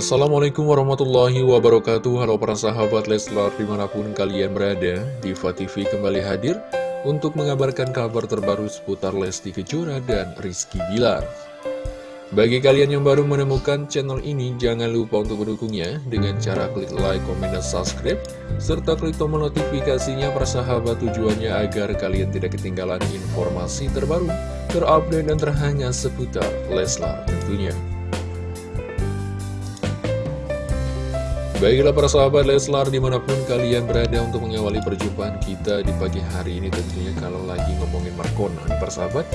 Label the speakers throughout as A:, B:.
A: Assalamualaikum warahmatullahi wabarakatuh. Halo para sahabat Leslar di mana pun kalian berada Diva TV kembali hadir Untuk mengabarkan kabar terbaru seputar Lesti Kejora dan Rizky Bilar. Bagi kalian yang baru menemukan channel ini Jangan lupa untuk mendukungnya Dengan cara klik like, komen, dan subscribe Serta klik tombol notifikasinya persahabat tujuannya Agar kalian tidak ketinggalan informasi terbaru Terupdate dan terhangat seputar Leslar tentunya Baiklah para sahabat Leslar di mana pun kalian berada untuk mengawali perjumpaan kita di pagi hari ini tentunya kalau lagi ngomongin Markona nih para sahabat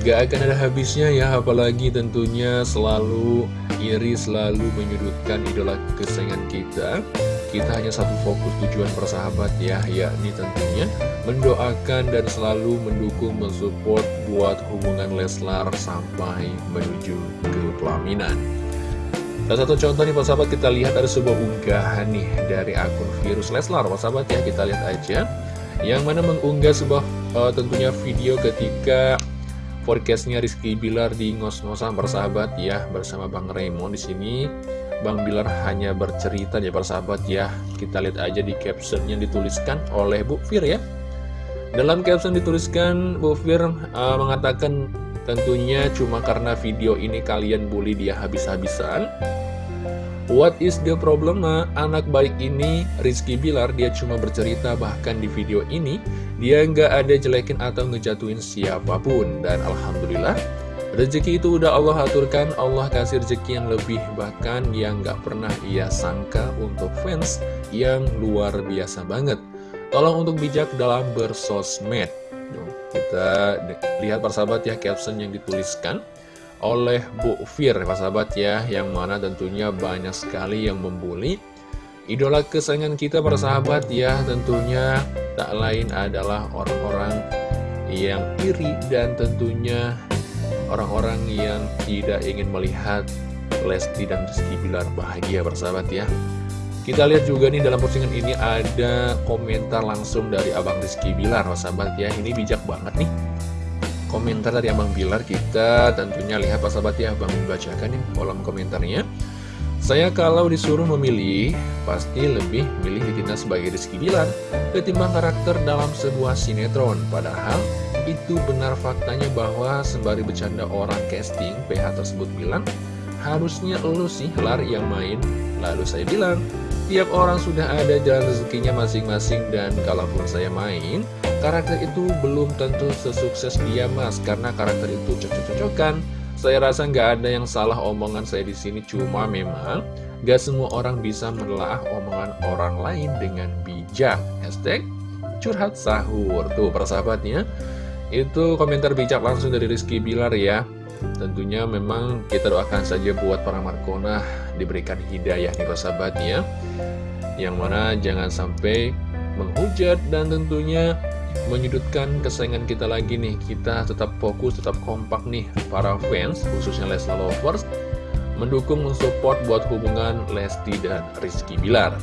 A: Gak akan ada habisnya ya apalagi tentunya selalu iri selalu menyudutkan idola kesayangan kita. Kita hanya satu fokus tujuan persahabat ya yakni tentunya mendoakan dan selalu mendukung mensupport buat hubungan Leslar sampai menuju ke pelaminan Salah satu contoh nih Pak Sahabat kita lihat ada sebuah unggahan nih dari akun virus Leslar Pak Sahabat ya. Kita lihat aja. Yang mana mengunggah sebuah uh, tentunya video ketika forecastnya Rizky Bilar di ngos-ngosan persahabat ya. Bersama Bang Raymond di sini. Bang Bilar hanya bercerita ya persahabat ya. Kita lihat aja di caption yang dituliskan oleh Bu Fir ya. Dalam caption dituliskan Bu Fir uh, mengatakan Tentunya cuma karena video ini kalian bully dia habis-habisan. What is the problem? Nah, anak baik ini Rizky Bilar dia cuma bercerita bahkan di video ini Dia nggak ada jelekin atau ngejatuhin siapa pun. Dan Alhamdulillah Rezeki itu udah Allah aturkan. Allah kasih rezeki yang lebih Bahkan yang nggak pernah ia sangka untuk fans Yang luar biasa banget. Tolong untuk bijak dalam bersosmed kita lihat persahabat ya caption yang dituliskan oleh Bu Fir. Persahabat ya Yang mana tentunya banyak sekali yang membuli Idola kesayangan kita persahabat ya. Tentunya tak lain adalah orang-orang yang iri dan tentunya orang-orang yang tidak ingin melihat Lesti dan Rizky Bilar bahagia persahabat ya kita lihat juga nih dalam postingan ini ada komentar langsung dari Abang Rizky Bilar, sahabat ya. Ini bijak banget nih. Komentar dari Abang Bilar kita tentunya lihat sahabat ya, Abang membacakan nih kolom komentarnya. Saya kalau disuruh memilih, pasti lebih milih ditindak sebagai Rizky Bilar ketimbang karakter dalam sebuah sinetron. Padahal itu benar faktanya bahwa sembari bercanda orang casting, PH tersebut bilang, harusnya lu sih lar yang main. Lalu saya bilang, Tiap orang sudah ada jalan rezekinya masing-masing dan kalaupun saya main, karakter itu belum tentu sesukses dia mas karena karakter itu cocok-cocokan. Saya rasa nggak ada yang salah omongan saya di sini, cuma memang nggak semua orang bisa menelaah omongan orang lain dengan bijak. Hashtag curhat sahur tuh persahabatnya. Itu komentar bijak langsung dari Rizky Bilar ya. Tentunya memang kita doakan saja buat para Markona diberikan hidayah nih persahabat ya. Yang mana jangan sampai menghujat dan tentunya menyudutkan kesayangan kita lagi nih. Kita tetap fokus, tetap kompak nih para fans khususnya Leslar Lovers Mendukung, mensupport buat hubungan Lesti dan Rizky Bilar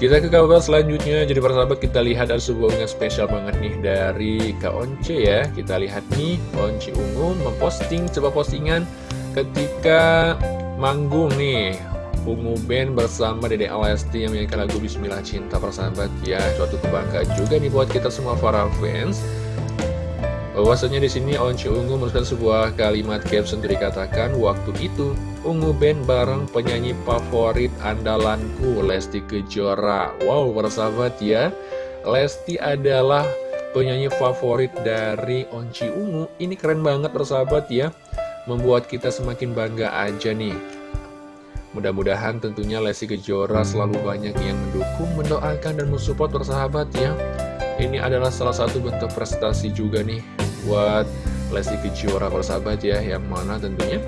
A: kita ke kabar selanjutnya, jadi para sahabat kita lihat ada sebuah unggahan spesial banget nih dari Kak Once ya. Kita lihat nih, Once Ungu memposting coba postingan ketika manggung nih. Ungu Band bersama Dede Alesti yang menyanyikan lagu Bismillah Cinta para sahabat ya. Suatu kebanggaan juga nih buat kita semua para fans Bahwasanya di sini Once Ungu menuliskan sebuah kalimat caption dikatakan waktu itu Ungu Band bareng penyanyi favorit andalanku Lesti Kejora. Wow, persahabat ya. Lesti adalah penyanyi favorit dari Onci Ungu. Ini keren banget persahabat ya. Membuat kita semakin bangga aja nih. Mudah-mudahan tentunya Lesti Kejora selalu banyak yang mendukung, mendoakan, dan mensupport persahabat ya. Ini adalah salah satu bentuk prestasi juga nih buat Lesti Kejora persahabat ya Yang mana tentunya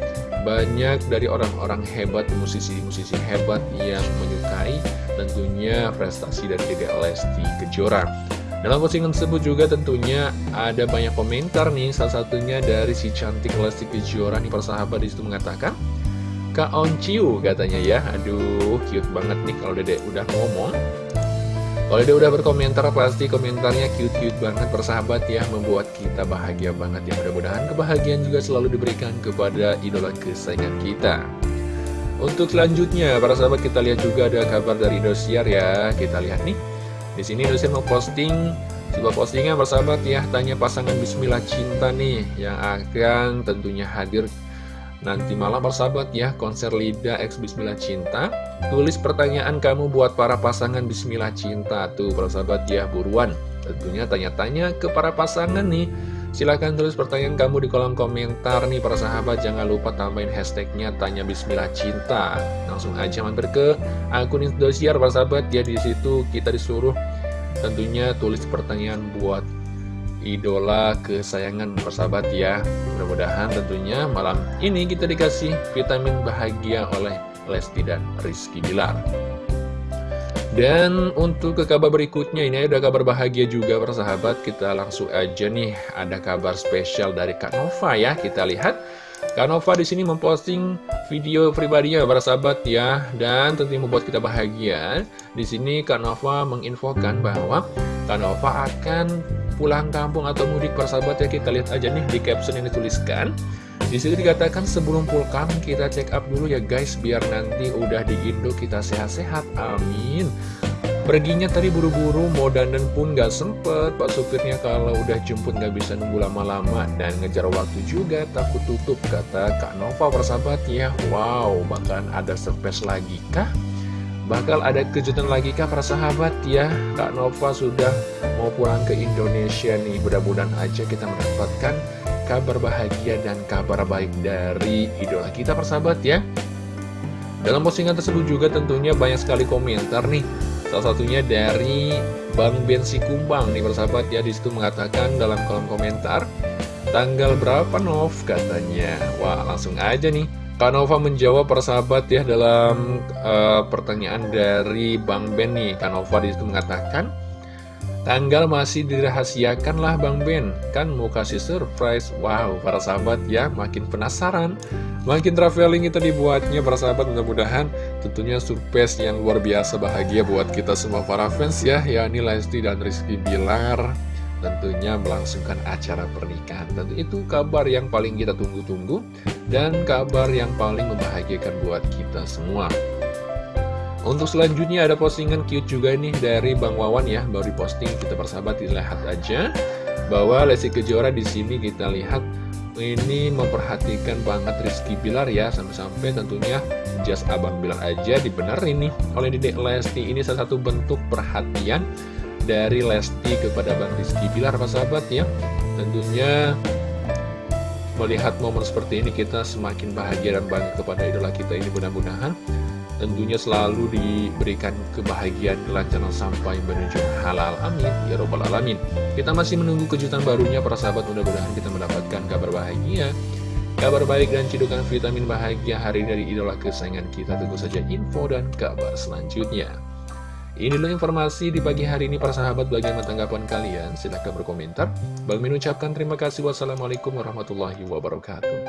A: banyak dari orang-orang hebat, musisi-musisi hebat yang menyukai tentunya prestasi dari Dede Lesti Kejora. Dalam postingan tersebut juga tentunya ada banyak komentar nih, salah satunya dari si cantik Lesti Kejora nih persahabat di situ mengatakan Kak Onciu katanya ya, aduh cute banget nih kalau Dede udah ngomong kalau dia udah berkomentar pasti komentarnya cute-cute banget persahabat ya Membuat kita bahagia banget ya Mudah-mudahan kebahagiaan juga selalu diberikan kepada idola kesayangan kita Untuk selanjutnya, para sahabat kita lihat juga ada kabar dari Indosiar ya. Kita lihat nih. Di sini Indosiar mau posting sebuah postingan sahabat ya, tanya pasangan Bismillah cinta nih yang akan tentunya hadir nanti malam sahabat ya konser Lida X Bismillah Cinta. Tulis pertanyaan kamu buat para pasangan Bismillah Cinta. Tuh sahabat ya buruan. Tentunya tanya-tanya ke para pasangan nih. Silahkan tulis pertanyaan kamu di kolom komentar nih para sahabat. Jangan lupa tambahin hashtagnya Tanya Bismillah Cinta. Langsung aja mampir ke akun Indosiar para sahabat. Ya di situ kita disuruh tentunya tulis pertanyaan buat idola kesayangan persahabat ya. Mudah-mudahan tentunya malam ini kita dikasih vitamin bahagia oleh Lesti dan Rizky Bilar. Dan untuk ke kabar berikutnya ini ada kabar bahagia juga persahabat. Kita langsung aja nih ada kabar spesial dari Kak Nova ya. Kita lihat. Kak Nova di sini memposting video pribadinya persahabat ya. Dan tentunya membuat kita bahagia. Di sini Kak Nova menginfokan bahwa Kak Nova akan pulang kampung atau mudik persahabat ya Kita lihat aja nih di caption yang dituliskan di situ dikatakan sebelum pulang kita check up dulu ya guys biar nanti udah di Indo kita sehat-sehat. Amin. Perginya tadi buru-buru, mau dandan pun gak sempet Pak supirnya kalau udah jemput gak bisa nunggu lama-lama Dan ngejar waktu juga, takut tutup Kata Kak Nova persahabat ya Wow, bahkan ada surprise lagi kah? Bakal ada kejutan lagi kah para sahabat? Ya Kak Nova sudah mau pulang ke Indonesia nih. Mudah-mudahan aja kita mendapatkan kabar bahagia dan kabar baik dari idola kita persahabat ya. Dalam postingan tersebut juga tentunya banyak sekali komentar nih. Salah satunya dari Bang Bensi Kumbang nih persahabat ya. Di situ mengatakan dalam kolom komentar Tanggal berapa Nov? katanya. Wah langsung aja nih Kak Nova menjawab persahabat ya dalam uh, pertanyaan dari Bang Ben nih. Kak Nova di situ mengatakan Tanggal masih dirahasiakan lah Bang Ben. Kan mau kasih surprise. Wow, para sahabat ya makin penasaran Makin traveling itu dibuatnya. Para sahabat mudah-mudahan Tentunya surprise yang luar biasa bahagia buat kita semua para fans ya. Yakni Lesti dan Rizky Bilar Tentunya melangsungkan acara pernikahan. Tentu itu kabar yang paling kita tunggu-tunggu Dan kabar yang paling membahagiakan buat kita semua. Untuk selanjutnya ada postingan cute juga nih dari Bang Wawan ya, baru diposting kita persahabat dilihat aja bahwa Lesti Kejora di sini kita lihat. Ini memperhatikan banget Rizky Bilar ya sampai-sampai tentunya jas Abang Bilar aja dibenerin nih. Oleh Dedek Lesti ini salah satu bentuk perhatian dari Lesti kepada Bang Rizky Bilar persahabat ya. Tentunya melihat momen seperti ini kita semakin bahagia dan bangga kepada idola kita ini mudah-mudahan. Tentunya selalu diberikan kebahagiaan kelancaran sampai menuju halal. Amin. Ya robbal alamin. Kita masih menunggu kejutan barunya para sahabat. Mudah-mudahan kita mendapatkan kabar bahagia. Kabar baik dan cidukan vitamin bahagia hari dari idola kesayangan kita. Tunggu saja info dan kabar selanjutnya ini adalah informasi di pagi hari ini para sahabat bagaimana tanggapan kalian. Silahkan berkomentar. Bang mengucapkan terima kasih. Wassalamualaikum warahmatullahi wabarakatuh